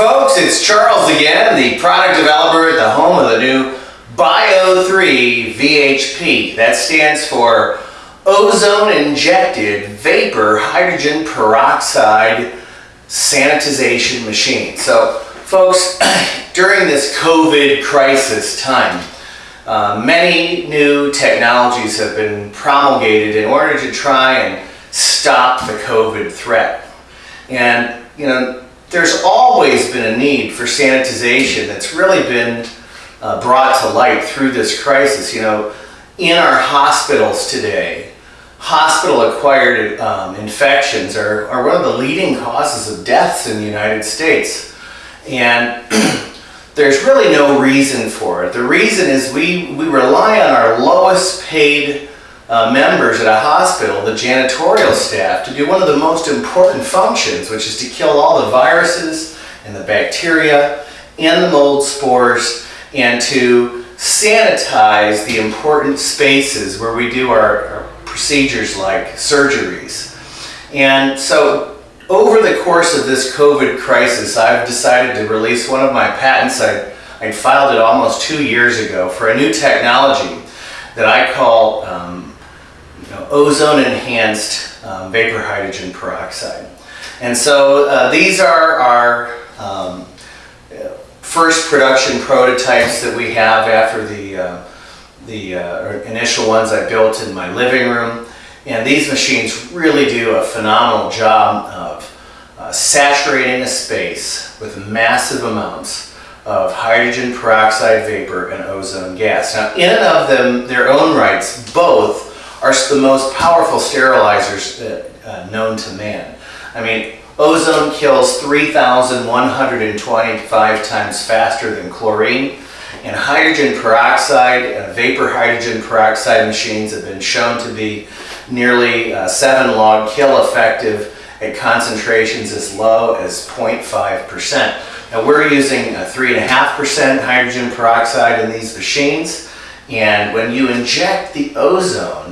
folks, it's Charles again, the product developer at the home of the new Bio3 VHP. That stands for Ozone Injected Vapor Hydrogen Peroxide Sanitization Machine. So folks, during this COVID crisis time, uh, many new technologies have been promulgated in order to try and stop the COVID threat. And, you know, there's always been a need for sanitization that's really been uh, brought to light through this crisis. You know, in our hospitals today, hospital-acquired um, infections are, are one of the leading causes of deaths in the United States. And there's really no reason for it. The reason is we, we rely on our lowest paid uh, members at a hospital, the janitorial staff, to do one of the most important functions, which is to kill all the viruses and the bacteria and the mold spores and to sanitize the important spaces where we do our, our procedures like surgeries. And so over the course of this COVID crisis, I've decided to release one of my patents. I, I filed it almost two years ago for a new technology that I call um, you know, ozone enhanced um, vapor hydrogen peroxide. And so uh, these are our um, first production prototypes that we have after the, uh, the uh, initial ones I built in my living room. And these machines really do a phenomenal job of uh, saturating a space with massive amounts of hydrogen peroxide vapor and ozone gas. Now, in and of them, their own rights, both are the most powerful sterilizers uh, known to man. I mean, ozone kills 3,125 times faster than chlorine, and hydrogen peroxide and vapor hydrogen peroxide machines have been shown to be nearly uh, 7 log kill effective at concentrations as low as 0.5%. Now we're using 3.5% hydrogen peroxide in these machines, and when you inject the ozone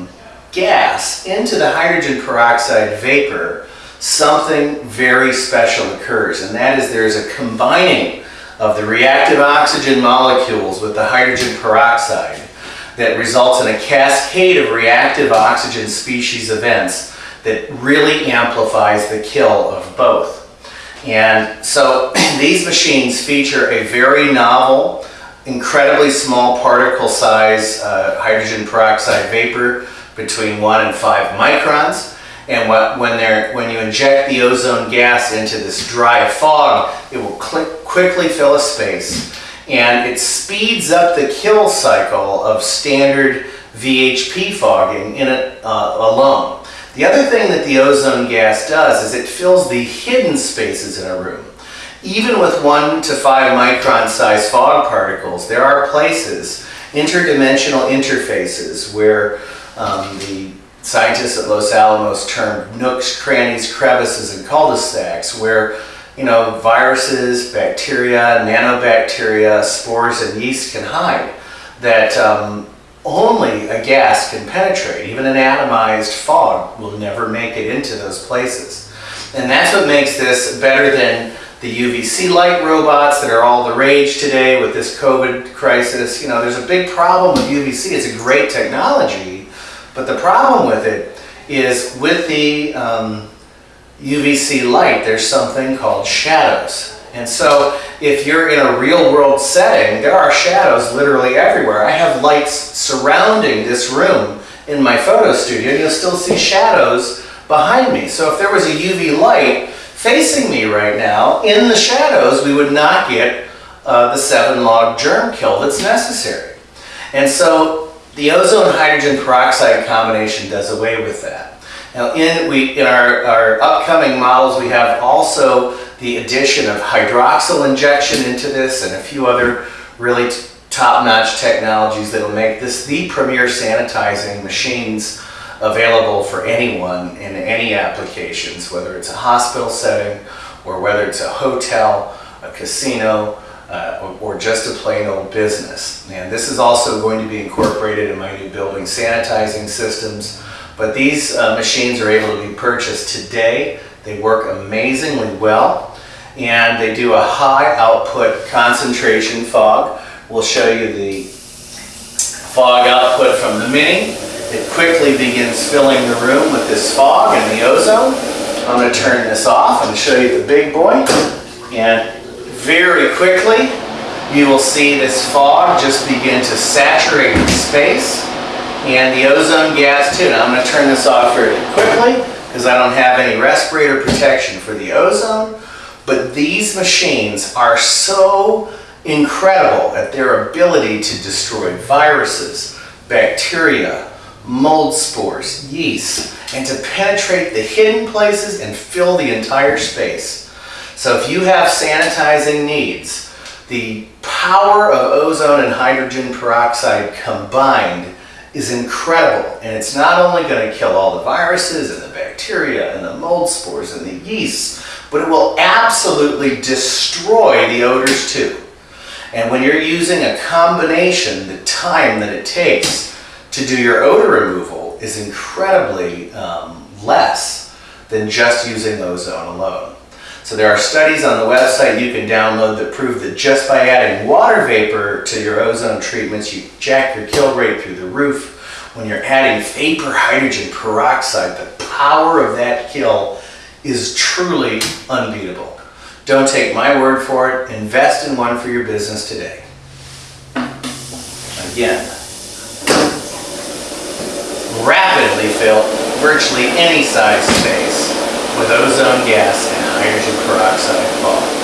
gas into the hydrogen peroxide vapor, something very special occurs, and that is there's a combining of the reactive oxygen molecules with the hydrogen peroxide that results in a cascade of reactive oxygen species events that really amplifies the kill of both. And so these machines feature a very novel, incredibly small particle size uh, hydrogen peroxide vapor between 1 and 5 microns. And what, when, when you inject the ozone gas into this dry fog, it will quickly fill a space. And it speeds up the kill cycle of standard VHP fogging in it uh, alone. The other thing that the ozone gas does is it fills the hidden spaces in a room. Even with 1 to 5 micron size fog particles, there are places, interdimensional interfaces, where um, the scientists at Los Alamos termed nooks, crannies, crevices, and cul-de-sacs where you know, viruses, bacteria, nanobacteria, spores, and yeast can hide that um, only a gas can penetrate. Even an atomized fog will never make it into those places. And that's what makes this better than the UVC light robots that are all the rage today with this COVID crisis. You know, there's a big problem with UVC. It's a great technology, but the problem with it is with the um, UVC light, there's something called shadows. And so if you're in a real world setting, there are shadows literally everywhere. I have lights surrounding this room in my photo studio, and you'll still see shadows behind me. So if there was a UV light facing me right now, in the shadows, we would not get uh, the seven log germ kill that's necessary. And so the ozone hydrogen peroxide combination does away with that. Now in, we, in our, our upcoming models we have also the addition of hydroxyl injection into this and a few other really top-notch technologies that will make this the premier sanitizing machines available for anyone in any applications, whether it's a hospital setting or whether it's a hotel, a casino, uh, or, just a plain old business. And this is also going to be incorporated in my new building sanitizing systems. But these uh, machines are able to be purchased today. They work amazingly well. and they do a high output concentration fog. We'll show you the fog output from the Mini. It quickly begins filling the room with this fog and the ozone. I'm going to turn this off and show you the big boy. And very quickly, you will see this fog just begin to saturate the space and the ozone gas too. Now I'm going to turn this off very quickly because I don't have any respirator protection for the ozone. But these machines are so incredible at their ability to destroy viruses, bacteria, mold spores, yeast, and to penetrate the hidden places and fill the entire space. So if you have sanitizing needs, the power of ozone and hydrogen peroxide combined is incredible. And it's not only going to kill all the viruses and the bacteria and the mold spores and the yeast, but it will absolutely destroy the odors too. And when you're using a combination, the time that it takes to do your odor removal is incredibly um, less than just using ozone alone. So there are studies on the website you can download that prove that just by adding water vapor to your ozone treatments, you jack your kill rate through the roof. When you're adding vapor hydrogen peroxide, the power of that kill is truly unbeatable. Don't take my word for it. Invest in one for your business today. Again, rapidly fill virtually any size space with ozone gas hydrogen peroxide fog.